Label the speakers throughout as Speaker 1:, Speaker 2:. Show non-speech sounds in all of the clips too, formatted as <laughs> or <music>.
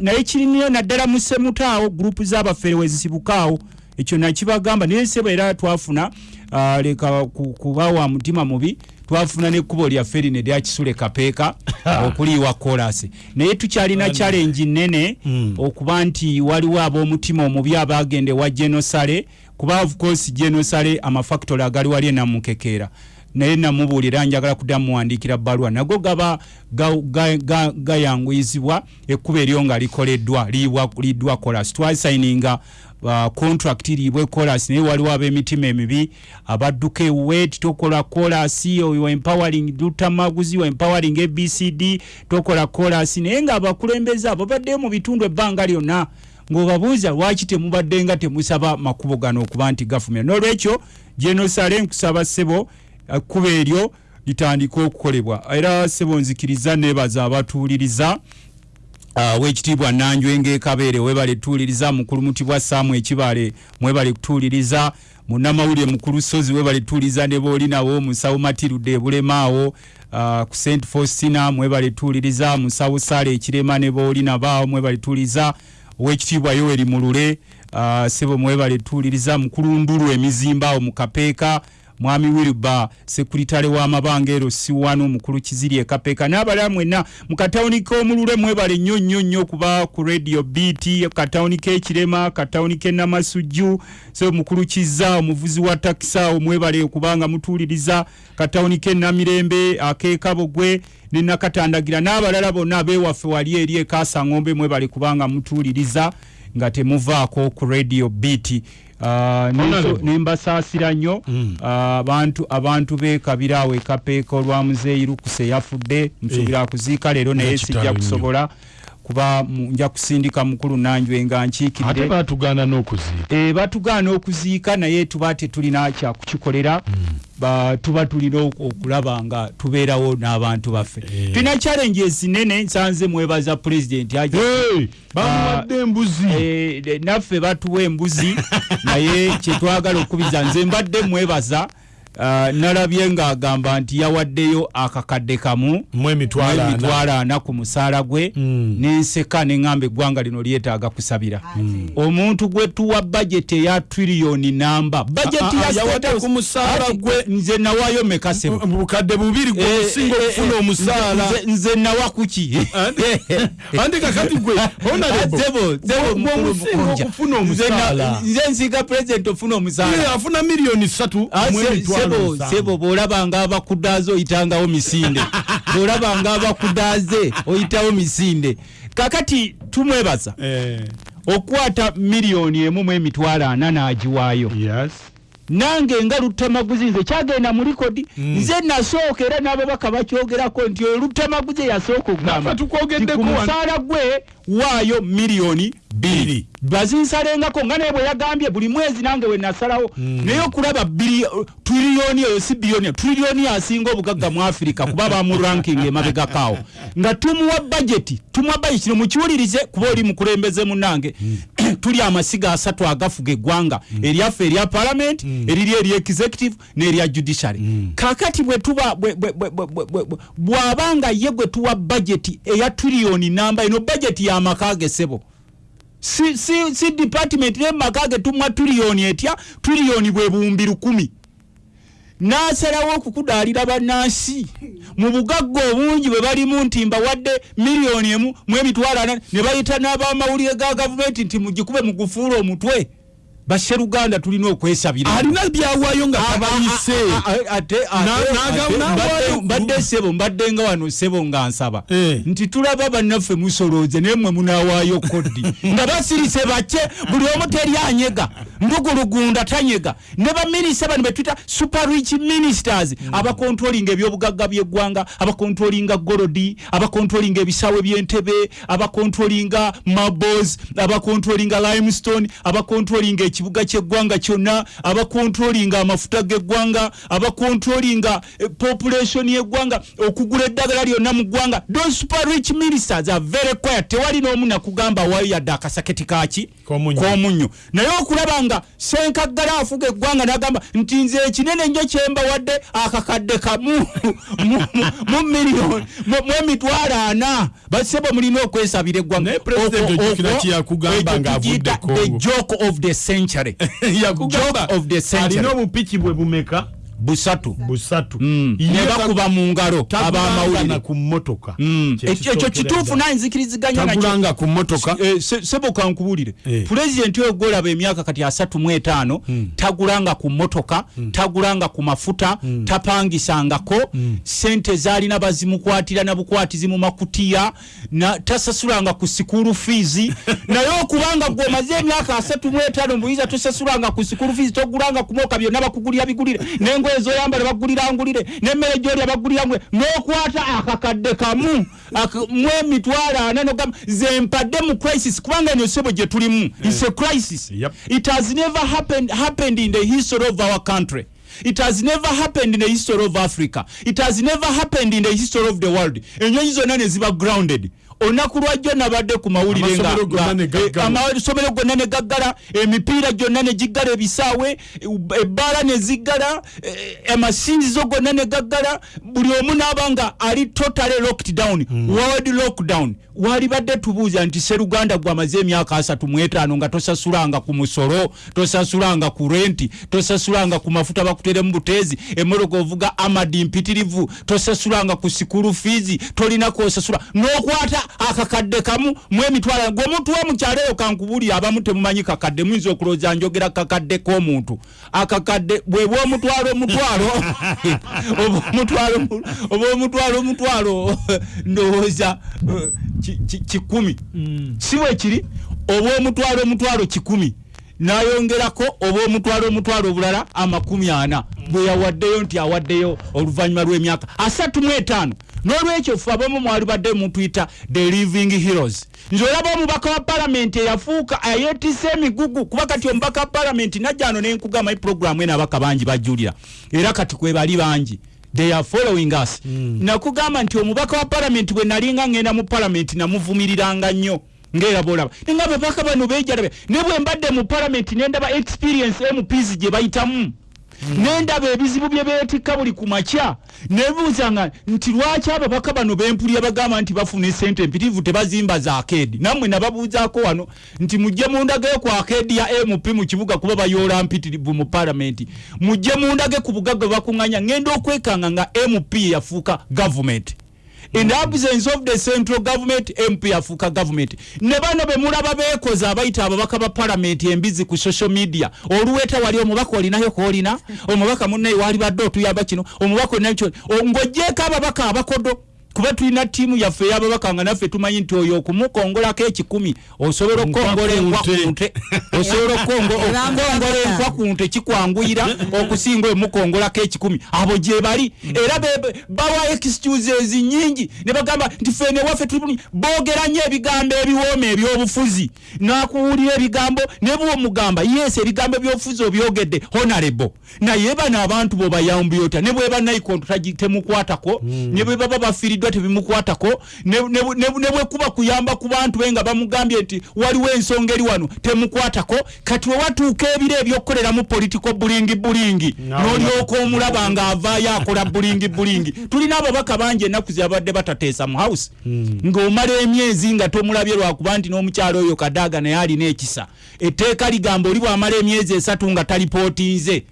Speaker 1: Naye kiriniyo naddala mu semutaawo gurupu z'abafere wezisibukaawo ekyo nakibagamba. Naye sebo era twafuna ah, leka ku- kuba wa mutima mubi twafuna nekkubo lyaffe lino eryakisule kapeeka <laughs> okuliiwa kolasi naye tukyalina challenge nene okuba nti waliwo ab'omutima omubi abagende wa genosale kuba of course genosale amafactory agali wali enamukekeera naye namubuulira njagala kudda muwandiikira bbaluwa. Nago gaba ga- ga- ga- gayanguyizibwa ekkuba eryo nga likoleddwa liddwa kolas twasayininga uh, contract liibwe kolas naye waliwo ab'emitima emibi abadduka ewet tokola kolasi oyo empowering lutamaguzi empowering abcd tokola kolasi naye nga abakulembeze abo baddeyo mu bitundu ebbanga lyonna ng'obabuuza lwaki temubadde nga temusaba makubo gano okuba nti gavumenti. N'olwekyo genosale nkusaba ssebo ekkuba eryo litandika okukolebwa. Era ssebo nzikiriza nebaza abatuuliriza Uh, wekitiibwa nanjwe ngekabeere webale tuuliriza mukulu mutibwa saamu ekibale mwebale kutuuliriza munamawulire mukulu sozi webale tuuliriza ne boolinawo musawo matirudde ebulemaawo uh, ku st faustina mwebale tuuliriza musawo sale ekirema ne boolinabaawo mwebale tuuliriza owekitiibwa yoweri mulule uh, sebo mwebale tuuliriza mukulu ndulu emizimba mu kapeeka mwami wilba sekuritale w'amabanga ero si wano mukulu kiziri ekapeeka n'abalala mwenna mu katawuni k'omulule mwebale nnyo nnyo nnyo okuba ku radio bt katawuni k'ekirema katawuni k'e namasujju so mukulu kiza omuvuzi wa takisa awo mwebale okubanga mutuuliriza katawuni k'e namirembe ak'ekabogwe ne nakatandagira n'abalala bonna abewaffe wali eri ekasaŋombe mwebale kubanga mutuuliriza nga temuvaako ku radio bt Uh, nembasaasira nnyo
Speaker 2: Mm.
Speaker 1: Ah, abantu abantu bekabira awo ekapeeka olwa muzeeyi lukuse yafudde nsuubira akuziika leero naye sijja kusobola kuba nja kusindika mukulu nanjwe nga
Speaker 2: ate
Speaker 1: nkiikidde
Speaker 2: batugaana n'okuziika.
Speaker 1: E, batugaana okuziika naye tuba tetulina kyakukikolera ba, tuba tulina ok- okulaba nga tubeerawo n'abantu baffe.
Speaker 2: Eh.
Speaker 1: tulina challenges nene nsanze mwebaza pulezidenti
Speaker 2: Hey, bamuwadde embuzi.
Speaker 1: Eh, de- naffe batuwa embuzi. <laughs> Naye kyetwagala okubiza nze mbadde mwebaza nalabye ng'agamba nti yawaddeyo akakadde kamu
Speaker 2: mu emitwalo ana.
Speaker 1: ku musaala gwe
Speaker 2: Mm.
Speaker 1: nenseka neŋŋamba eggwanga lino lyetaaga kusabira. Omuntu gwe tuwa bajeti eya triliyoni namba. Bajeti
Speaker 2: Ah, ah, ku musaala gwe.
Speaker 1: nze nawaayo mekasebo
Speaker 2: mu bukadde bubiri gwe
Speaker 1: Eh, eh,
Speaker 2: okufuna
Speaker 1: eh,
Speaker 2: omusaala.
Speaker 1: nze- nawa kuki
Speaker 2: andi <laughs> kakati gwe <laughs> okufuna
Speaker 1: Nze nsiga pulezidenti ofuna omusaala.
Speaker 2: Afuna miliyoni satu
Speaker 1: Sebo sebo bw'olabanga abakudaaze oyitangawo misinde <laughs> bw'olabanga abakudaaze oyitawo misinde kakati tumwebaza
Speaker 2: Eh,
Speaker 1: okukwata miliyoni emu mu emitwalo ana n'agiwaayo
Speaker 2: yes.
Speaker 1: nange nga lutamaguzi nze kyagenda mu likodi nze nasooka era n'ababaka bakyogerako nti oyo lutamaguzi eyasooka okugamba nti ku musaala gwe waayo miliyoni bbiri. Bazinsalengako nga naye bwe yagambye buli mwezi nange we nasalawo naye okulaba triliyoni eyo si biliyoni triliyoni asinga obugagga mu afirika kuba bamu ranking emabegakaawo nga tumuwa bajeti tumuwa bajeti kino mukiwulirize kuba oli mukulembeze munange <clears throat> tuli amasiga asatu agafuga eggwanga. Eryaffe erya parliament eriri erya executive n'erya judiciary. Kakati bwe tuba bwe- bw'abanga ye gwe tuwa bajeti eya triliyoni namba eno bajeti y'amaka ge sebo. Si, si, si department nemaka ge tumwa triliyoni etya triliyoni bwe buwumbi lukumi nasalawo okukudaalira bannansi. Mu bugagga obungi bwe balimu nti mbawadde miliyoni emu mu emitwalo ana ne bayita n'abamawulire ga gavumenti nti mugikube mugufuula omutwe basseruganda tulina okwesabira.
Speaker 2: Alina byawaayo nga tabayise.
Speaker 1: mbadde sebo mbadde nga wano sebo nga nsaba.
Speaker 2: Eh.
Speaker 1: nti tulaba bannaffe musolooze naye mmwe munawaayo kodi. <laughs> Nga basirise bake buli omu teri anyega ndugulugunda tanyega. Ne baminisita bano betwita super rich ministers. Abakontrolinga ebyobugagga byeggwanga abakontrolinga golodi abakontrolinga ebisawe by'entebe abakontrolinga mabos abakontrolinga limestone abakontrolinga ekibuga ky'eggwanga kyonna abakontrolinga amafuta g'eggwanga abakontrolinga eh, population y'eggwanga okugula eddagala lyonna mu ggwanga. Those super rich ministers are very quiet. Tewali n'omu nakugamba wayo yadde akasaketi kaki
Speaker 2: k'omunnyo
Speaker 1: naye okulaba nga senkaggala afuga eggwanga n'agamba nti nze ekinene ennyo kyembawadde akakadde kamu. <laughs> Mu- miliyoni mu emitwalo ana. Basebo mulina okwesabira eggwanga. Ekyo
Speaker 2: Congo.
Speaker 1: the joke of the century. <laughs>
Speaker 2: Yakugamba
Speaker 1: Joke of the century.
Speaker 2: alina obupiki bwe bumeka
Speaker 1: busatu.
Speaker 2: Busatu.
Speaker 1: Mm. Ne bakuba mu ngalo abamawulire.
Speaker 2: ku mmotoka.
Speaker 1: Mm. Ekyo kituufu
Speaker 2: ddala.
Speaker 1: nanzikiriziganya nakyo
Speaker 2: ku mmotoka.
Speaker 1: Eh, se- sebo kankubulire
Speaker 2: Eh.
Speaker 1: pulezidenti oyo gwolaba emyaka kati asatu mu etaano tagulanga ku mmotoka tagulanga ku mafuta tapangisangako. Sente zaalina bazimukwatira na bukwatizi mu makutiya tasasulanga ku sikulu fiizi <laughs> naye okubanga gwomaze emyaka asatu mu etaano mbuyiza tosasulanga ku sikulu fiizi togulanga ku moka byonna bakugulira bigulire n'engoye zoyambala bagulira ngulire n'emmere gyolya bagulira ngulire n'okwata akakadde kamu mu emitwalo ana nogamba ze mpadde mu crisis kubanga eno sebo gye tulimu. Its a crisis.
Speaker 2: Yep.
Speaker 1: it has never happened, happened in the history of our country. It has never happened in the history of africa. It has never happened in the history of the world. Enyonyi zonna ne ziba grounded olunaku lwajjo nabadde ku mawulire nga-
Speaker 2: Amasomero gonna ne
Speaker 1: nga-
Speaker 2: gaggala.
Speaker 1: eh, amasomero gonna ne gaggala emipiira gyonna ne giggala ebisaawe ebbaala ne ziggala eh, amasinzizo gonna ne gaggala. Buli omu n'aba nga ali totally locked down world lockdown walibadde tubuuza nti seruganda gwamaze emyaka asatu mu etaano nga tosasulanga ku musolo tosasulanga ku renti tosasulanga ku mafuta bakuteremu buteezi emmotoka ovuga amadi mpitirivu tosasulanga ku sikulu fiizi tolina kwosasula. N'okwata akakadde kamu mu emitwalo gweomuntu wa mukyalo eyo kankubuli abamu temumanyi kakadde muyinza okulowooza njogera kakadde k'omuntu. Akakadde bwebwa omutwalo <laughs> omutwalo oba omutwalo mu- omutwalo ndowooza kikumi. Si bwe kiri oba omutwalo omutwalo kikumi. Nayongerako oba omutwalo omutwalo obulala amakumi ana. Bwe yawaddeyo nti awaddeyo oluvannyuma lw'emyaka asatu mu etaano. N'olwekyo ffe abamu mwali badde mutuyita the living heroes. Nze olaba omubaka wa palamenti eyafuuka ayeetise emigugu kuba kati omubaka wa palamenti najjano nenkugamba i programu eno abaka bangi bajulira. Era kati kwe bali bangi they are following us. Nakugamba nti omubaka wa palamenti bwe nalinga ngenda mu palamenti namuvumiriranga nnyo. Ngaera bolaba nenga ababaka bano bejalabe ne bwe mbadde mu palamenti nendaba experience mps gye bayitamu nendaba ebizibu bye beetikka buli ku makya nebuuzanga nti lwaki ababaka bano bempulira bagamba nti bafuna esente empitirivu tebazimba za akedi nammwe nababuuzaako wano nti mujje mundage ku akedi ya mp mu kibuga kuba bayoola mpitirivu mu palamenti mujje mundage ku bugagga bakuŋŋanya ŋŋenda okwekanga nga mp yafuuka gavumenti in the absence of the central government mp afuuka government ne bano bemulaba beekoze abayita ababaka ba palamenti embizi ku social media. Oluweta wali omubaka olinayo koolina omubaka munnaye wali badde otuyamba kino omubaka olinayo ng'ogjeeko ababaka abakodo kuba tulina ttiimu yaffe ey'ababaka nga naffe tumanyi nti oyo okumukongolako ekikumi osobola okukongola enkwa
Speaker 2: Nkwa
Speaker 1: ku nte. osobola okongo- <laughs> okukongola enkwa ku nte kikwanguyira okusinga emukongolako ekikumi. Abo gye bali. Era bawa excuses nyingi ne bagamba nti fene waffe tuli boogera nnyo ebigambo ebiwooma ebyobufuzi. Nakuwulira ebigambo ne bwomugamba yes ebigambo ebyobufuzi obyogedde honorable. Naye bano abantu bobayambi ota ne bweba naikonto tagi- temukwatako ne bwe baba ne bwe- ne bwe- ne bwekuba kuyamba ku bantu be nga bamugambye nti waliwo ensonga eri wano temukwatako. Kati wewatuuka ebiro ebyokukoleramu politiko bulingi bulingi n'olyoka omulaba ng'avaayo akola bulingi bulingi. Tulina ababaka bangi ennaku ziyabadde batateesa mu house. Ng'omala emyezi nga tomulabye lwakuba nti n'omukyalo oyo kadaaga naye alina ekisa. Etteeka ligamba oli bw'amala emyezi esatu nga talipootinze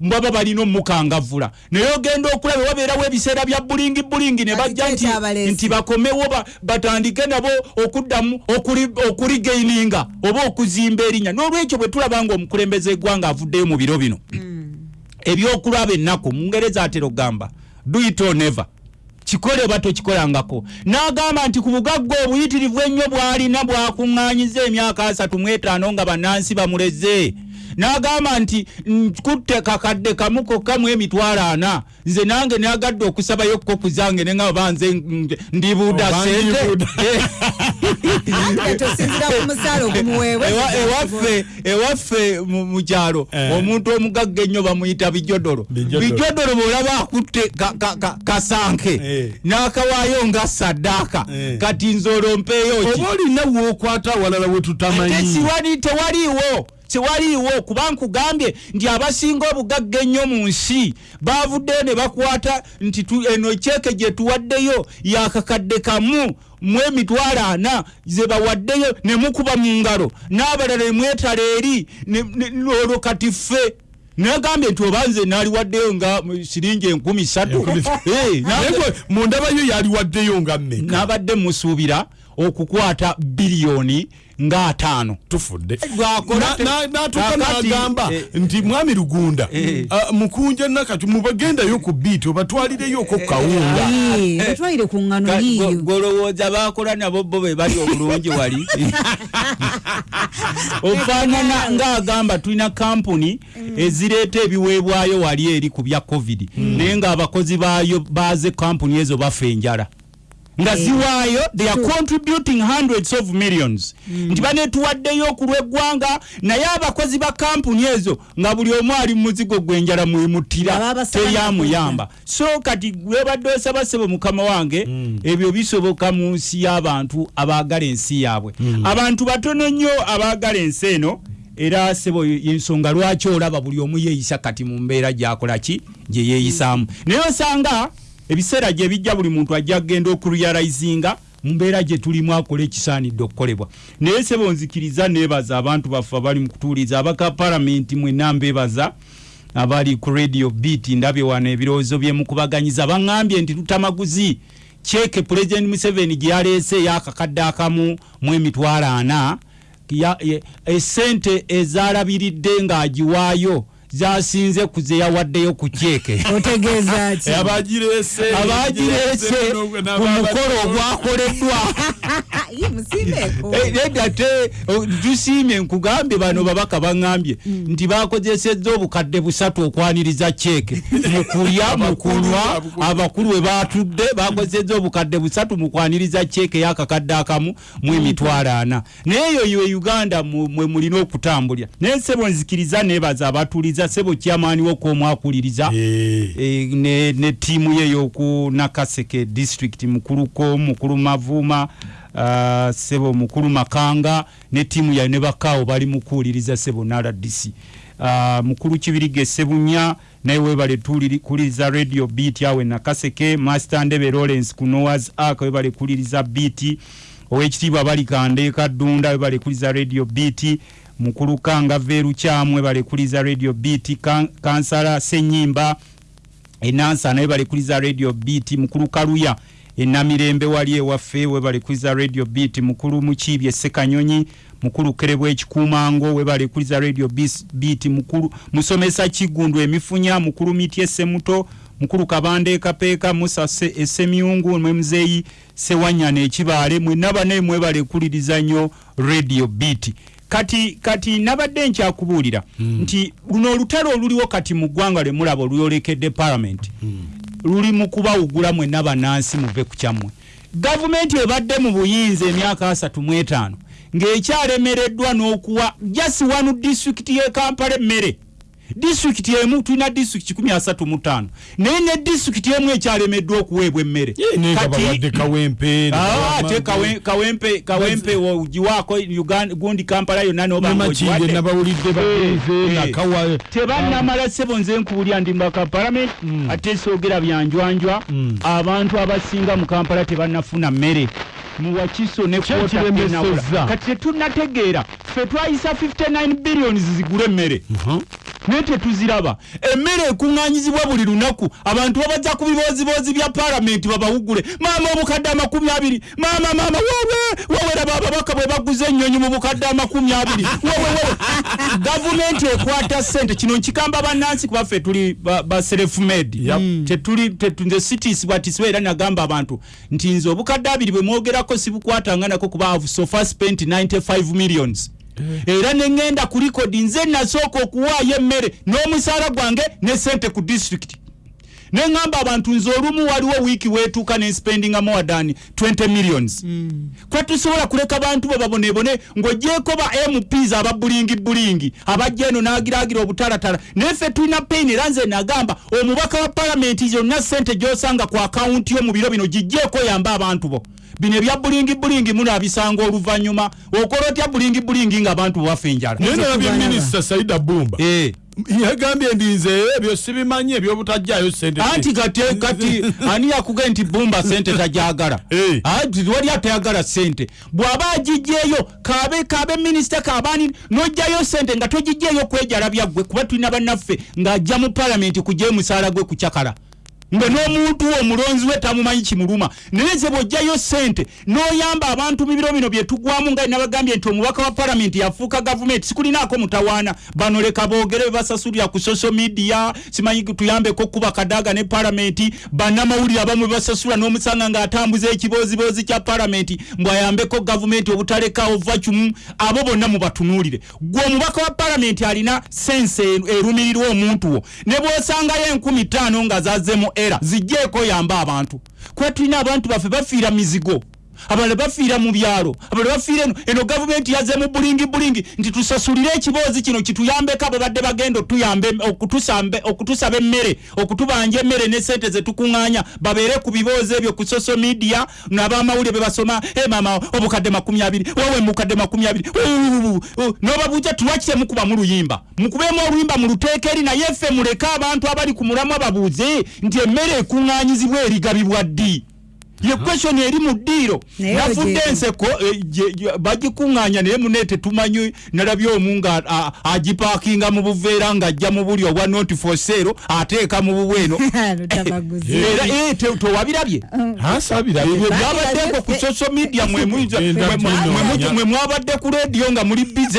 Speaker 1: baba balina omukangavula naye ogenda okulaba wabeerawo ebiseera bya bulingi bulingi ne bajja nti, bakomewo ba- batandike nabo okuddamu okuli- okuligaininga oba okuzimba erinnya. N'olwekyo bwe tulaba nga omukulembeze eggwanga avuddeyo mu biro bino ebyokulaba ennaku mungereza atera okugamba do it or never. Kikole oba tokikolangako. N'agamba nti ku bugagga obuyitirivu ennyo bw'alina bwakuŋŋaanyiza emyaka asatu mu etaano nga bannansi bamuleze n'agamba nti nkutte kakadde kamu kokka mu emitwalo ana. Nze nange nagadde okusabayo koku zange ne nga banze ndibuuda sente <laughs> Ewa- ewaffe ewaffe mu kyalo
Speaker 2: Eh.
Speaker 1: omuntu omugagga ennyo bamuyita bijodolo.
Speaker 2: Bijodolo.
Speaker 1: bwolaba akutte ka- ka- ka- kasanke
Speaker 2: Eh.
Speaker 1: n'akawaayo nga saddaaka
Speaker 2: Eh.
Speaker 1: kati nze olwo mpeeyo ki?
Speaker 2: Oba olina wookwata awalala we
Speaker 1: ate
Speaker 2: tutamanyi
Speaker 1: siwali tewaliiwo tewaliiwo kuba nkugambye nti abasinga obugagga ennyo mu nsi bavuddeyo ne bakwata nti tu- eno kyeke gye tuwaddeyo yakakadde kamu mu emitwalo ana ze bawaddeyo ne mukuba mu ngalo. N'abalala ne mwetala eri olwo kati ffe. Nagambye nti oba nze naaliwaddeyo nga siringi enkumi <laughs>
Speaker 2: naye
Speaker 1: nange-
Speaker 2: gwe mundabayo yaliwaddeyo nga mmeka?
Speaker 1: Nabadde musuubira okukwata biliyoni nga ataano.
Speaker 2: Tufudde. Natuka
Speaker 1: kakati,
Speaker 2: n'agamba
Speaker 1: eh,
Speaker 2: nti mwami lugunda
Speaker 1: Eh.
Speaker 2: mukunja nakati mubagendayo ku biiti obatwalireyoko kawunga.
Speaker 3: Ayi, batwalire ku ŋŋano yiyo
Speaker 1: golowooza bakola nabo bo be bali obulungi wali. <laughs> <laughs> Ofaanana ng'agamba tulina kampuni ezireeta ebiweebwayo wali eri ku bya covid. Naye ng'abakozi baayo baze kampuni ezo bafa enjala nga ziwaayo they are contributing hundreds of millions. Nti banetuwaddeyo ku lw'eggwanga naye abakozi ba kampuni ezo nga buli omu ali mu muzigo gw'enjala mwemutira
Speaker 3: babasaba
Speaker 1: teryamuyamba. so kati webadde osaba sebo mukama wange ebyo bisoboka mu nsi y'abantu abaagala ensi yaabwe. Abantu batono nnyo abaagala ensi eno era sebo ensonga lwaki olaba buli omu yeeyisa kati mu mbeera gyakolaki gye yeeyisaamu. Naye osanga ebiseera gye bijja buli muntu ajja kgenda okurealizinga mu mbeera gye tulimu akola ekisaanidde okukolebwa. Naye sebo nzikiriza neebaza abantu baffe abali mu kutuuliza abaka palamenti mwenna mbeebaza abali ku radio beat ndabye wano ebirowoozo bye mukubaganyiza. Baŋŋambye nti tutamaguzi kyeke pulezidenti museveni gye yaleese eyakakadde akamu mu emitwalo ana. Esente ezalabiridde ng'agiwaayo zasinze ku ze yawaddeyo ku kyeke. <laughs>
Speaker 2: Abagireese
Speaker 1: abagireese ku mukolo ogwakoleddwa. <laughs> <laughs>
Speaker 3: Musiibeeko
Speaker 1: Eh, nedda te tusiimye nkugambye bano babaka baŋŋambye nti bakozesezza obukadde busatu okwaniriza kyeke. Mu kulya mu kunywa abakulu. we batudde bakozesezza obukadde busatu mu kwaniriza kyeke y'akakadde akamu mu emitwalo ana. Naye eyo ye uganda mu- mwe mulina okutambulira. Naye sebo nzikiriza nebaza abatuliza sebo kyamaani wo kwomwakuliriza e, ne, ne tiimu ye y'oku nakaseke district mukuluko mukulu mavuuma uh, sebo mukulu makanga ne tiimu yayo ne bakaawo bali mukuwuliriza sebo nrdc uh, mukulu kibirige sebunya naye webale kuliriza radio beat awe nakaseke master ndebe lawrence ku noas ark webale kuliriza beat owekitiibwa balikande kaddunda webale kuliriza radio beat mukulu kanga veerukyamu webale kuliriza radio Kan- kansala senyimba enansa naye balekuliza radio beat mukulu kaluya enamirembe wali ewaffe we balekuliza radio beat mukulu mukiibye sekanyonyi mukulu kerebwa ekikuumango we balekuliza radio beat mukulu musomesa kigundu emifunya mukulu mitye semuto mukulu kabande kapeeka musa Se- esemyungu mwe muzeeyi sewanyana ekibaale mwenna bane mwebale kuliriza nnyo radio beat kati kati nabadde nkyakubuulira mm. nti luno olutalo oluliwo kati mu ggwanga lwe mulaba olwolekedde palamenti mm. luli mu kubawugula mwenna bannansi muve ku kyammwe gavumenti ebadde mu buyinza emyaka asatu mu etaano ng'ekyalemereddwa n'okuwa jasi wanu disitulikiti y'e kampala emmere disitulikiti emu tulina disitulikiti 35 naye ne disitulikiti emu ekyalemeddwa okuweebwa emmere.
Speaker 2: Kawempe
Speaker 1: Ah, ate kawe- kawempe kawempe ogiwaako gundi kampala yonna noba
Speaker 2: namakinde
Speaker 1: ng'ogiwadde.
Speaker 2: nabawulidde bagenze
Speaker 1: Eh, tebannamala sebo nze nkuwulya ndi mbaka palamenti ate soogera byanjwanjwa abantu abasinga mu kampala tebannafuna mmere. Muwakiso ne
Speaker 2: Kye
Speaker 1: kwota
Speaker 2: kiremesezza.
Speaker 1: tenawula. kati tetunnategeera ffe twayisa 59 billions zigule emmere naye tetuziraba. Emmere ekuŋŋanyizibwa buli lunaku. Abantu babaza ku bibooziboozi bya palamenti babawugule. Maama obukadde amakumi abiri. Maama maama wowe wowe raba ababaka bwe baguza ennyonyi mu bukadde amakumi abiri. Wowe gavumenti ekwata sente kino nkikamba bannansi kuba ffe tuli ba- ba self-made
Speaker 2: Yep.
Speaker 1: tetuli tetu- nze sitiisibwatisibwa era nagamba abantu nti nze obukadde abiri bwe mwogerako sibukwatanga nako kuba have so far spent 95 millions era neŋŋenda ku likodi nze nasooka okuwaayo emmere n'omusaala gwange ne sente ku disitulikiti neŋŋamba abantu nze olumu waliwo wiiki weetuuka ne spendinga more than 20 millions. Kuba tusobola kuleka bantu bo babonebone ng'ogyeko ba mps aba bulingi bulingi abajja eno n'agiraagira obutalatala. Naye ffe tulina pain era nze nagamba omubaka wa palamenti yonna sente gy'osanga ku akawunti yo mu biro bino gijjeeko oyambe abantu bo bino ebya bulingi bulingi munaabisanga oluvannyuma. Okola otya bulingi bulingi ng'abantu baffe enjala?
Speaker 2: Naye nalabye minisita saida bumba.
Speaker 1: Eh.
Speaker 2: yagambye ndinze ebyo sibimanyi ebyobutajjayo sente
Speaker 1: anti kati kati <laughs> ani yakuge nti bumba sente tajagala?
Speaker 2: Eh.
Speaker 1: anti wali atayagala sente bw'aba agijjeeyo kabe kabe minisita kabani n'ojjayo sente nga togijjeeyo kwejalabya ggwe kuba tulina bannaffe ng'ajja mu palamenti kujja omusaala gwe kucakala nga n'omuntu omulonzi we tamumanyi kimuluma. Naye nze bw'ojjayo sente n'oyamba abantu mu biro bino bye tugwamu nga nabagambye nti omubaka wa palamenti yafuuka gavumenti sikulinaako mutawaana. Bano leka boogere be basasulira ku social media simanyi tuyambeko kuba kadaaga ne palamenti bannamawulire abamu be basasula n'omusanga ng'atambuza ekibooziboozi kya palamenti mbw'ayambeko gavumenti obutalekaawo vacumu abo bonna mubatunuulire. Gwe omubaka wa palamenti alina sense erumirirwa omuntu wo. Ne bw'osangayo enkumi ttaano nga zazzemu era zijjeeko yamba abantu. Kuba tulina abantu baffe bafiira mizigo abalala bafiira mu byalo. Abalala bafiira eno. Eno gavumenti yazze mu bulingi bulingi nti tusasulire ekiboozi kino kituyambeko abo badde bagenda okutusaba emmere okutubanja emmere ne sente zetukuŋŋaanya babeere ku biboozi ebyo ku social media n'abamawulire be basoma e mama obukadde makumi abiri wowe mukadde makumi abiri n'obabuuza tulwaki temukuba mu luyimba? Mukubeemu oluyimba mu luteeka eri naye ffe muleke abantu abali ku mulamwa babuuze nti emmere ekuŋŋaanyizibwa erigabibwa ddi ye question eri mu ddiiro nafudde enseko eh, bagikuŋŋaanya naye mune tetumanyi nalabye omu nga agipaakinga mu buveera ng'ajja mu buli obwa not for sale ateeka mu bubweno <laughs>
Speaker 3: lutabaguzi.
Speaker 1: era eh, te- tewabirabye?
Speaker 2: Asabira
Speaker 1: ebyo
Speaker 3: Baali
Speaker 1: byabadde ku social media mwe mwabadde ku rediyo nga muli bize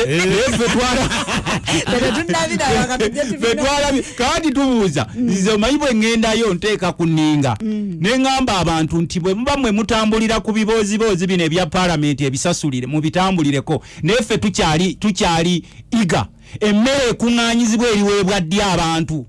Speaker 1: fetwalabye kandi tubuuza. Nze omanyi bwe ŋŋendayo nteeka ku nninga. Ne ŋŋamba abantu nti bwe muba mwe mutambulira ku bibooziboozi bino ebya palamenti ebisasulire mubitambulireko. Naye ffe tukyali tukyali iga. Emmere ekuŋŋaanyizibwa eriweebwa ddi abantu?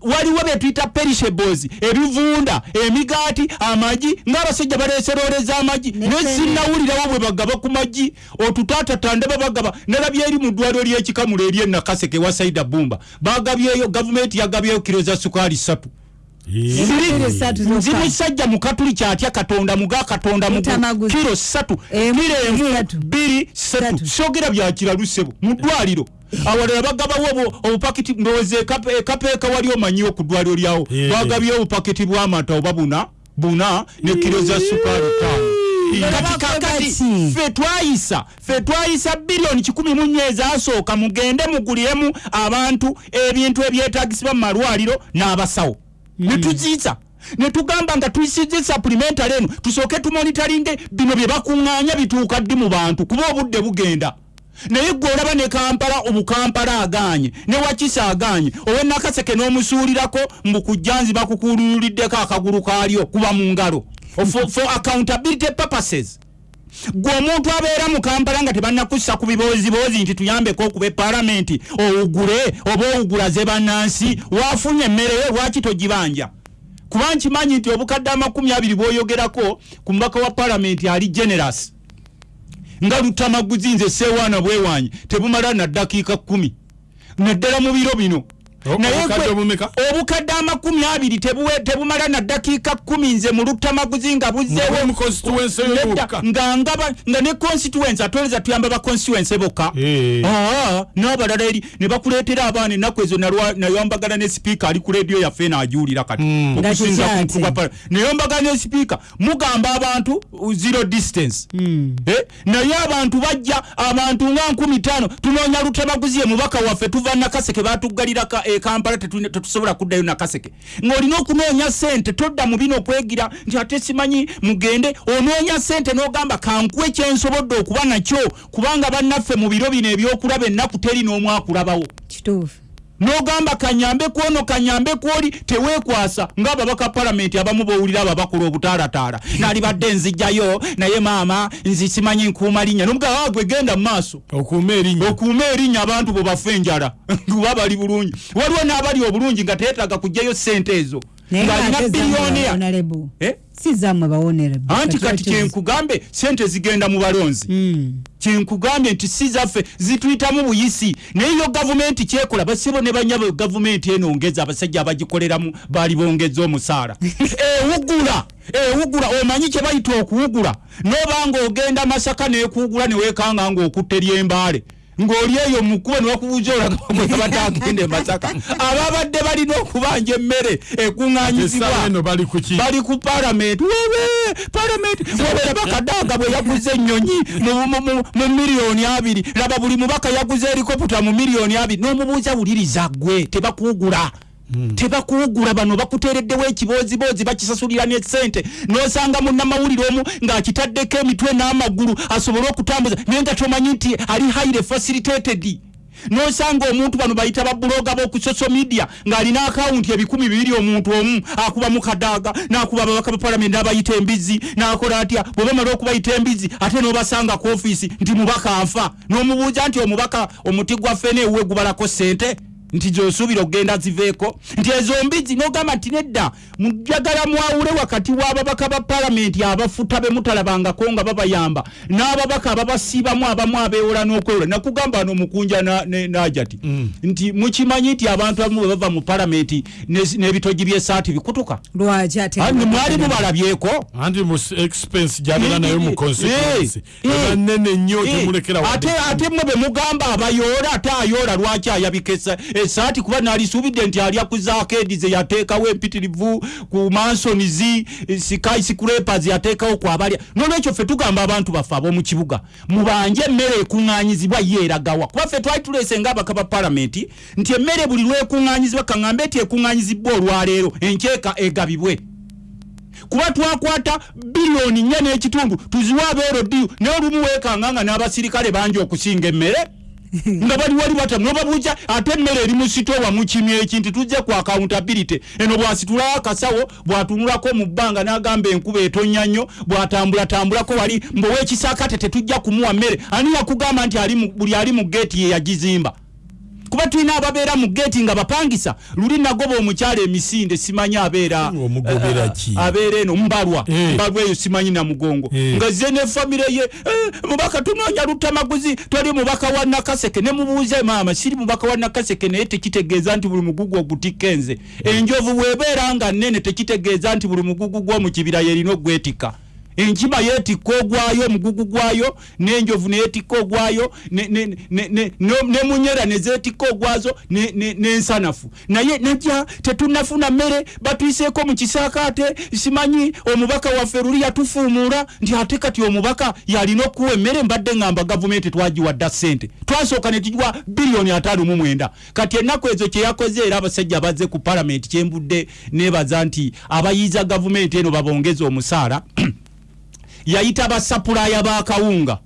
Speaker 1: Waliwo bye tuyita perishables ebivunda emigaati amagi ng'abasajja baleeseroleza amagi. Naye sinnawulirawo bwe bagaba ku magi. Otutaatatande babagaba nalabye eri mu ddwaliro ly'ekikamulo eri enakaseke wa saida bumba. Bagabyeyo gavumenti yagabyeyo kiro za sukaali ssatu. Nzi musajja mukatuli kyatya katonda muga katonda mugu.
Speaker 3: Mutamaguzi.
Speaker 1: kiro ssatu
Speaker 3: Emu,
Speaker 1: bbiri Ssatu. sogera byakiralu ssebo mu ddwaliro. Awalala bagabawo obu- obupakiti ndowooza ekape- ekapeeka wali omanyiwo ku ddwaliro lyawo.
Speaker 2: Yeah.
Speaker 1: bagabyewo obupakiti bw'amata oba buna buna ne kiro za sukaali ttaano. Kakati ffe twayisa ffe twayisa biliyoni kikumi mu nnya ezasooka mugende muguliremu abantu ebintu ebyetagisibwa mu malwaliro n'abasawo ne tuziisa ne tugamba nga tuyisizza supplementary eno tusooke tumonitalinge bino bye bakuŋŋaanya bituuka ddi mu bantu kuba obudde bugenda. Naye gwe olaba ne kampala obukampala aganye ne wakisa aganye owe nakaseke n'omusuulirako mbu kujjanzi bakukulululiddeko akagulu kaalyo kuba mu ngalo. For accountability purposes gwe omuntu abeera mu kampala nga tebannakussa ku bibooziboozi nti tuyambeko okuba epalamenti owugule oba owugula ze bannansi waafunye emmere yo lwaki togibanja? Kuba nkimanyi nti obukadde amakumi abiri bwoyogerako ku mubaka wa palamenti ali generous. Nga lutamaguzi nze seewaana bwewanyi tebumala na ddakiika kumi naddala mu biro bino Naye
Speaker 2: obukadde
Speaker 1: amakumi abiri tebuwe- tebumala na ddakiika kumi nze mu lutamaguzi nga buzzeewo.
Speaker 2: Nga
Speaker 1: ngaba nga ne constituency atweleza tuyamba ba constituency bokka. N'abalala eri ne bakuleetera abaana ennaku ezo nayombagana ne sipiika ali ku rediyo yaffe n'ajuulira kati.
Speaker 3: Nga
Speaker 1: okusinza ku
Speaker 3: kikyati.
Speaker 1: mukulu gwa pala nayombagana ne sipiika mugamba abantu zero distance. Eh, naye abantu bajja abantu nga nkumi ttaano tunoonya lutemaguzi ye mubaka waffe tuva nakaseke batuggalira ka- e kampala tetu- tetusobola kuddayo nakaseke ng'olina okunoonya sente todda mu bino okwegira nti ate simanyi mugende onoonya sente n'ogamba kankuwe kyensobodde okuba nakyo kubanga bannaffe mu biro bino ebyokulaba ennaku teri n'omu akulabawo
Speaker 3: kituufu
Speaker 1: n'ogamba kanyambe kwono kanyambe kwoli teweekwasa. Ng'ababaka palamenti abamu bowulira ababakola obutaarataara naali badde nzijjayo naye maama nzi simanyi nkuuma linnya. Nomugamba "Ah, gwe genda mu maaso.
Speaker 2: Okuuma erinnya.
Speaker 1: Abantu bwe bafa enjala. <laughs> Kuba bali bulungi. Waliwo n'abali obulungi nga teetaaga kugjayo sente ezo. Ng'alina biliyoniya Eh? anti kati kyenkugambe sente zigenda mu balonzi.
Speaker 3: Mm.
Speaker 1: Kyenkugambye nti si zaffe zituyitamu buyisi. Naye yo gavumenti kyekola basibo ne banyabo gavumenti eno ngeza abasajja abagikoleramu baali bongeza omusaala. <laughs> Ewugula ewugula omanyi kye bayita okuwugula? Nobanga ogenda masaka nekuwugula newekanga ngaokutta lyembaale ng'oli eyo mukuba newakubuuza olagagwe <laughs> batagenda emasaka ababadde balina okubanja emmere ekuŋŋanyizibwa
Speaker 2: eno bali kuki
Speaker 1: bali ku palamenti webe palamenti webera bakadaaga bwe yaguze ennyonyi mu- miliyoni abiri. Laba buli mubaka yaguze erikoputa mu miliyoni abiri. N'omubuuza wuliriza gwe tebakuwugula tebakuwugula bano bakuteereddewo ekibooziboozi bakisasulira ne sente n'osanga munnamawulire omu ng'akitaddeko emitwe n'amagulu asobole okutambuza naye nga tomanyi nti ali highly facilitated. N'osanga omuntu bano bayita babuloga b'oku social media ng'alina akawunti ebikumi bibiri omuntu omu akuba mu kadaaga n'akuba ababaka ba palamenti n'abayita embizi n'akola atya? Bwe bamala okubayita embizi ate n'obasanga ku ofiisi nti mubaka afa. N'omubuuza nti omubaka omuti gwaffe neewuwe gubalako sente nti zosuubira okgenda ziveeko. Nti ezo mbizi nogamba nti nedda mujagala mwawule wakati w'ababaka ba palamenti abafuta be mutalabangako nga babayamba n'ababaka ababasiibamu abamu abeewola n'okwewola. Nakugamba wano mukunja na- ne- najati nti mukimanyi nti abantu abamu bwe bava mu palamenti ne- n'ebitogi by'esaati bikutuka?
Speaker 3: Lwaki ate
Speaker 1: mwali mubalabyeko
Speaker 2: anti mu expense gyabera nayo mu constituency
Speaker 1: Eh, eh,
Speaker 2: eba nene nnyo
Speaker 1: Eh,
Speaker 2: temulekera
Speaker 1: ate mmwe bwe mugamba abayoola ate ayoola lwaki ayabika esaati kuba nalisuubidde nti alya ku zaakedi ze yateekawo empitirivu ku mansons sky scrapers yateekawo ku abalya nolwekyo ffe tugamba abantu baffe ab'omu kibuga mubanje emmere ekuŋŋaanyizibwa ye eragawa kuba ffe twali tuleese ngaabaka ba palamenti nti emmere buli lwekuŋŋaanyizibwa kaŋŋambe nti ekuŋŋaanyizibbwa olwaleero enkyeka egabibwe. Kuba twakwata biliyoni nnya n'ekitundu tuziwa abeerodiyo naye olumu weekanga nga n'abasirikale bangi okusinga emmere <laughs> nga bali wali batamu nobabuuza ate emmere eri mu sitowa mukimya eki nti tujje ku accountability. Eno bwasitulawo akasawo bwatunulako mu bbanga n'agamba enkuba etonnya nnyo bwatambulatambulako wali mbow'ekisaakate tetujja kumuwa mmere. Ani yakugamba nti buli ali mu geeti ye yagizimba kuba tulina ababeera mu geeti nga bapangisa luli nagoba omukyala emisinde simanyi abeera eh, abeera eno mbalwa.
Speaker 2: Eh.
Speaker 1: mbalwa eyo simanyi namugongo
Speaker 2: Eh.
Speaker 1: nga ze ne famire ye mubaka tunoonya lutamaguzi twali mubaka wa nakaseke ne mubuuze maama siri mubaka wa nakaseke naye tekitegeeza nti buli mugugu ogutikka enze enjovu bwebeera nga nnene tekitegeeza nti buli mugugu gw'omu kibira yerina ogwetikka enkima yeetikka ogwayo omugugu gwayo n'enjovu neyetikka ogwayo nemunyera nezeetikka ogwazo ne- ne- n'ensanafu. Naye najja tetunafuna mmere batwiseeko mu kisaakaate simanyi omubaka waffe luli yatufuumuula nti ate kati omubaka yalina okuwa emmere mbadde ngamba gavumenti twagiwadda ssente. Twasooka ne tugiwa biliyoni ataano mu mwenda. Kati ennaku ezo kyeyakoze era abasajja bazze ku palamenti kyembudde neebaza nti abayiiza gavumenti eno babongeze omusaala yayita basapulaya bakawunga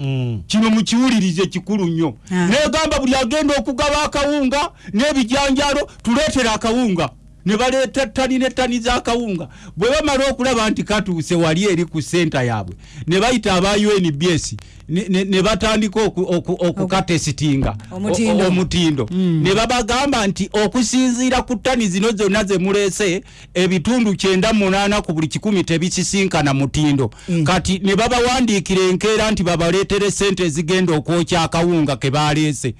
Speaker 1: kino mukiwulirize kikulu nnyo.
Speaker 3: Ah.
Speaker 1: negamba buli agenda okugaba akawunga n'ebijanjalo tuleetere akawunga ne baleeta ttani n'ettani z'akawunga. Bwe bamala okulaba nti katuuse wali eri ku senta yaabwe ne bayita aba unbs ne- batandika oku- oku- okukatesitinga
Speaker 3: Omutindo.
Speaker 1: omutindo. Ne babagamba nti okusinziira ku ttani zino zonna ze muleese ebitundu kyenda munaana ku buli kikumi tebikisinkana mutindo. Kati ne babawandiikira enkeera nti babaleetere sente ezigenda okwokya akawunga ke baleese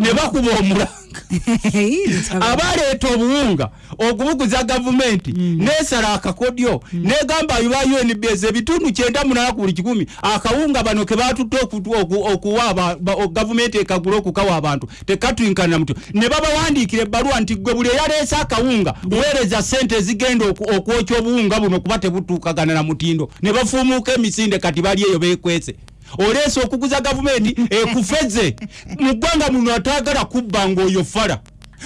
Speaker 1: ne bakuba omulanga. <laughs> Abaleeta obuwunga okubuguza gavumenti nesala akakodyo negamba ba unbs ebitundu kyenda munaana ku buli kikumi akawunga bano ke batutte okuwa aba- gavumenti ekagula okukawa abantu tekatwinkana muti ne babawandiikira ebbaluwa nti gwe buli eyaleese akawunga weereza sente ezigenda okwokya obuwunga buno kuba tebutuukagana na mutindo. Ne bafuumuuka emisinde kati bali eyo bekwese oleese okuguza gavumenti <laughs> ekufeze. Mu ggwanga muno ataagala kubba ngaoyo fala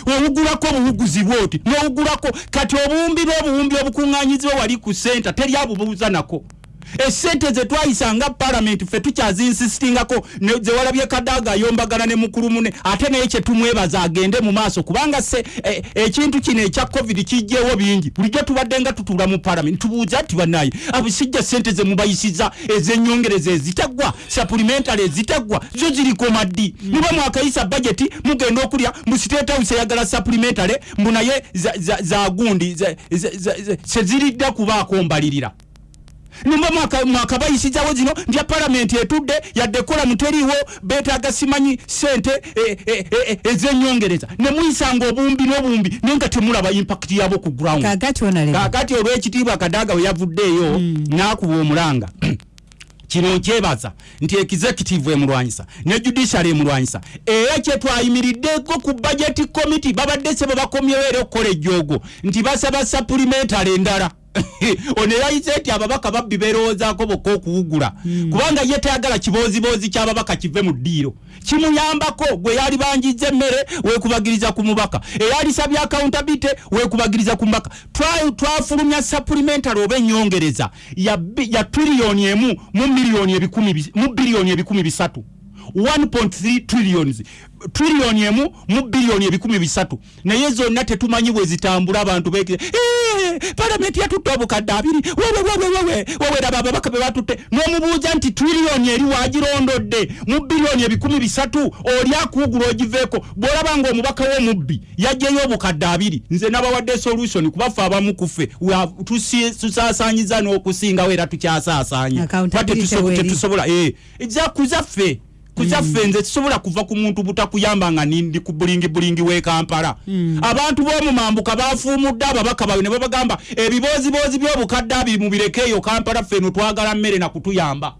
Speaker 1: owugulako obuwuguzi bwoti nowugulako kati obuwumbi n'obuwumbi obukuŋŋanyizibwa wali ku senta teri abubuuza nako esente zetwayisanga palamenti ffe tukyazinsisitingako zewalabye kadaaga ayombagana ne mukulu mune ate naye kyetumwebaza agende mu maaso kubanga se e- ekintu kino ekya covid kijjeewo bingi. Bulijjo tubadde nga tutuula mu palamenti tubuuza ti bannaye abisijja sente zemubayisiza ezenyongereza ezitaggwa supplementary ezitaggwa zo ziriko maddi. Muba mwakayisa bajeti mugenda okulya mu state house eyagala supplementary mbu naye za- za- za gundi za- za- za- za- seziridda kubaako mbalirira nimba mwakabayisizawo zino ndya palamenti etudde yadde kola muteriwo betaaga simanyi sente e, e, e, ezenyongereza nemuyisanga obumbi n'obumbi naye nga temulaba impakiti yabo ku ground.
Speaker 3: Kakati
Speaker 1: olw'ekitiibwa kadaaga we yavuddeeyo n'akuba omulanga. <clears throat> Kino nkyebaza nti executive emulwanyisa ne judiciary emulwanyisa era kyetwayimiriddeko ku budget committee babadde se bwe bakomyewo era okukola ejjoogo nti basaba supplementary endala <laughs> ono eyayise nti ababaka babbi berowoozaako bokka okuwugula. Kubanga ye tayagala kiboozibozi kyababaka kive mu ddiiro. Kimuyambako gwe yali banjiza emmere wekubagiriza ku mubaka. Eyalisabye accountability wekubagiriza ku mubaka. Twa- twafulumya supplementary oba enyongereza ya triliyoni emu mu miliyoni ebikumi bi- mu biliyoni ebikumi bisatu 1.3 trillions. Triliyoni emu mu biliyoni ebikumi bisatu. Naye zonna tetumanyi bwe zitambula abantu beke palamenti yatutte obukadde abiri. Wewe wewe wewe wewe raba ababaka be batutte n'omubuuza nti triliyoni eri wagirondodde mu biliyoni ebikumi bisatu oli akuugula ogiveeko? Bw'olaba nga omubaka w'omubbi yajjeyo obukadde abiri. Nze nabawadde solution kubaffe abamu tusi- tusaasaanyiza n'okusingawo era tukyasaasaanya. Tetusobola eh, za kuzaffe kuzaffe nze tusobola kuva ku muntu butakuyamba nga nindi ku bulingi bulingi w'e kampala. Abantu b'omumambuka bafuumudde ababaka bawe ne babagamba ebiboozibozi by'obukadde abiri mubirekeeyo kampala ffeno twagala mmere nakutuyamba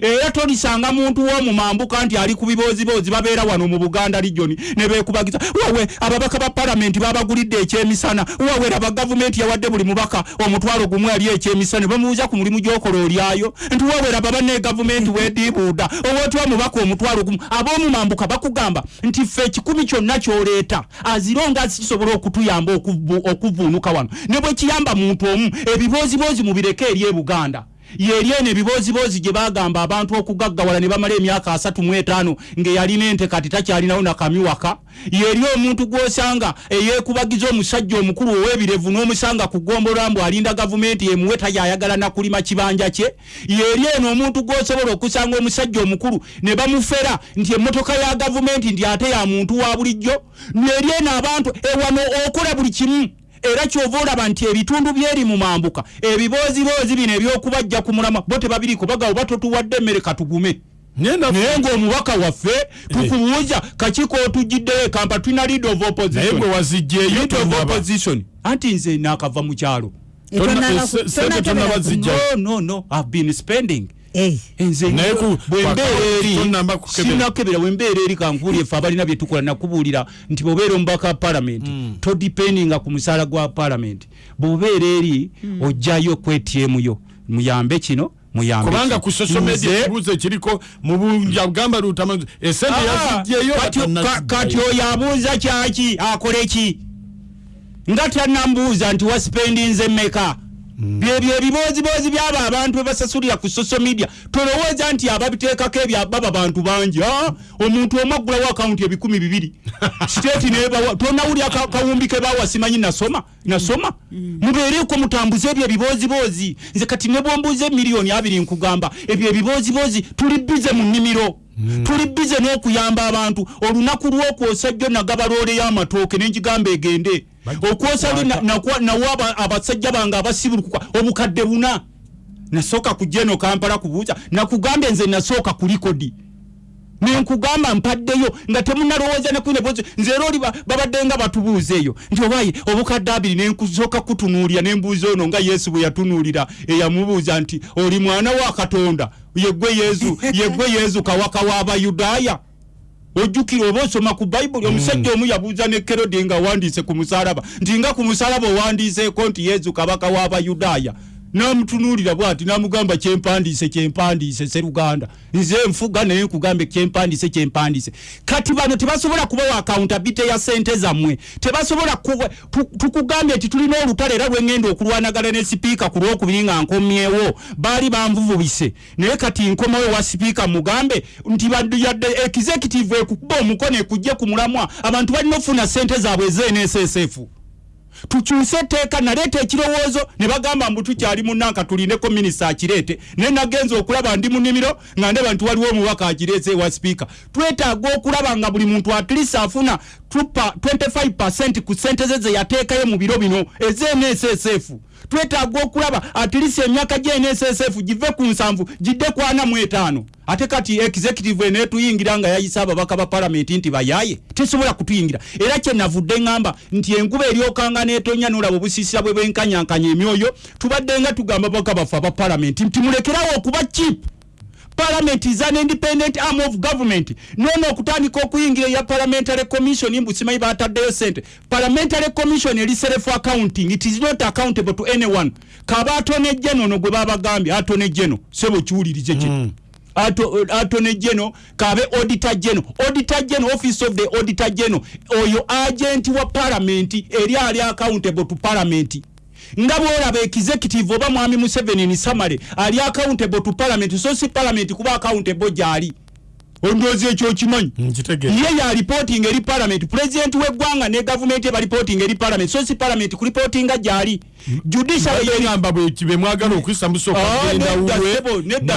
Speaker 1: era tolisanga muntu w'omumambuka nti ali ku biboozibozi babeera wano mu buganda region ne beekubagiza wawe ababaka ba palamenti babagulidde ekyemisana wawe laba gavumenti yawadde buli mubaka omutwalo gumu ali ekyemisana ne bamubuuza ku mulimu gy'okola olyayo? Nti wawe laba banne gavumenti wediibuuda owootwa mubaka omutwalo gumu ab'omumambuka bakugamba nti ffe ekikumi kyonna kyoleeta aziro nga kisobola okutuyamba okuvu- okuvuunuka wano. Ne bwe kiyamba muntu omu ebiboozibozi mubireke eri e buganda yeri eno ebiboozibozi gye bagamba abantu okugaggawala ne bamala emyaka asatu mu etaano ng'eyalina ente kati takyalinawo nakamiwaka yeri omuntu gw'osanga eyeekubagiza omusajja omukulu ow'ebirevu n'omusanga ku ggombolola mbu alinda gavumenti emuwe tayayagala nakulima kibanja kye. Yeri eno omuntu gw'osobola okusanga omusajja omukulu ne bamufera nti emmotoka ya gavumenti nti ate ya muntu wa bulijjo. Neri eno abantu ewano okola buli kimu era kyova olaba nti ebitundu byeri mu mambuka ebiboozibozi bino ebyokubajja ku mulamwa bo tebabiriko bagawo batotuwadde emmere katugume naye ng'omubaka waffe tukubuuza kakiko otugiddeyo ekampa tulina lead of opposition? Anti nze naakava mu kyalo.
Speaker 2: Zijja.
Speaker 1: no no no i've been spending nze
Speaker 2: Naye ku-
Speaker 1: bwembeera eri kankuuli effe abalina byetukola nakubuulira nti bwobeera omubaka wa palamenti todipendinga ku musaala gwa palamenti bwobeera eri ojjayo ku atm yo. Muyambe kino muyambe
Speaker 2: kubanga
Speaker 1: kino.
Speaker 2: ku social media ekibuuzo ekiriko mu bunja bugamba lutama esente
Speaker 1: Ah,
Speaker 2: yazijjeyo
Speaker 1: kati- ka- kati oyo abuuza kyaki akole ki? Nga tanambuuza nti wasipendinze mmeka byebyo ebiboozibozi byabo abantu bebasasulira ku social media. Tolowooza nti ababiteekako ebyo baba bantu bangi Ah, omuntu omu aggulawo akawunti ebikumi bibiri. <laughs> Siteeti nebawa tonawulira ka- kawumbi ke bawa simanyi nasoma nasoma. Mubeereko mutambuze ebyo ebiboozibozi nze kati ne bwombuuza emiliyoni abiri nkugamba ebyo ebiboozibozi tuli bize mu nnimiro. Tuli bize n'okuyamba abantu. Olunaku lw'okwosa jjo nagaba loole y'amatooke n'engigamba egende okwosa lwe na- nakwa- nawa aba- abasajja bange abasibulukuka obukadde buna. Nasooka kujja eno kampala kubuuza nakugambye nze nasooka ku likodi. Nenkugamba mpaddeyo nga temunalowooza nekunebozi nze era oli ba- babadde nga batubuuza eyo nti obaye obukadde abiri nenkusooka kutunuulira nembuuza ono nga yesu bwe yatunuulira eyamubuuza nti oli mwana wa katonda? Yeggwe yesu yeggwe yesu kawaka w'abayudaaya ojjukira oba osoma ku bayibuli omusajja omu yabuuza ne kerode nga awandiise ku musalaba nti nga ku musalaba owandiiseeko nti yesu kabaka w'abayudaaya namutunuulira bwati namugamba kyempandiise kyempandiise seruganda. Nze nfuga naye nkugambe kyempandiise kyempandiise kati bano tebasobola kubawa accountability ya sente zammwe? Tebasobola tukugambye nti tulina olutale era lwengenda okulwanagana ne sipiika ku lwokubiri nga nkomyewo. Baali banvuvubise naye kati nkomawo wa sipiika mugambe nti yadde executive ekukuba omukono ekujje ku mulamwa. Abantu balina okufuna sente zaabwe ezenssf tukyuse etteeka naleeta ekirowoozo ne bagamba mbu tukyali munanka tulindeko minisita akireete naye nagenza okulaba ndi mu nnimiro nga ndaba nti waliwo omubaka agireese ewa sipiika. Twetaaga okulaba nga buli muntu atlist afuna tupa 25 ku sente ze ze yateekayo mu biro bino ezenssf twetaaga okulaba atilisi emyaka gyenssf give ku nsanvu gidde ku ana mu etaano. Ate kati executive enetuyingira nga yayisa ababaka ba palamenti nti bayaye tesobola kutuyingira. Era kyenavudde ŋŋamba nti enkuba eryokanga netonya nolaba obusiisira bwe bwenkanyankanya emyoyo tubadde nga tugamba baka baffe aba palamenti nti mulekerawo okuba chiip parliament is an independent arm of government. Nono okutandika okuyingira eya parliamentary commission mbusimanyi bataddeyo sente parliamentary commission eri self accounting. It is not accountable to anyone. Kaba atonejje nono gwe babagambye atonejje no sebo kiwulirize kino. Mm. atone geno kabe auditor geno auditor geno office of the auditor geno oyo agent wa parliament eri ali accountable to parliament nga bwolaba executive oba mwami museveni ni samale ali accountable to parliament so si parliament kuba accountable gyali. Ondoozi ekyo okimanyi? Ye ya reporting eri parliament. President weggwanga ne gavumenti eba reporting eri parliament so si parliament kureportinga gyali.
Speaker 2: Judiciary bwekibemwagala okuyisa musooka genda wuwe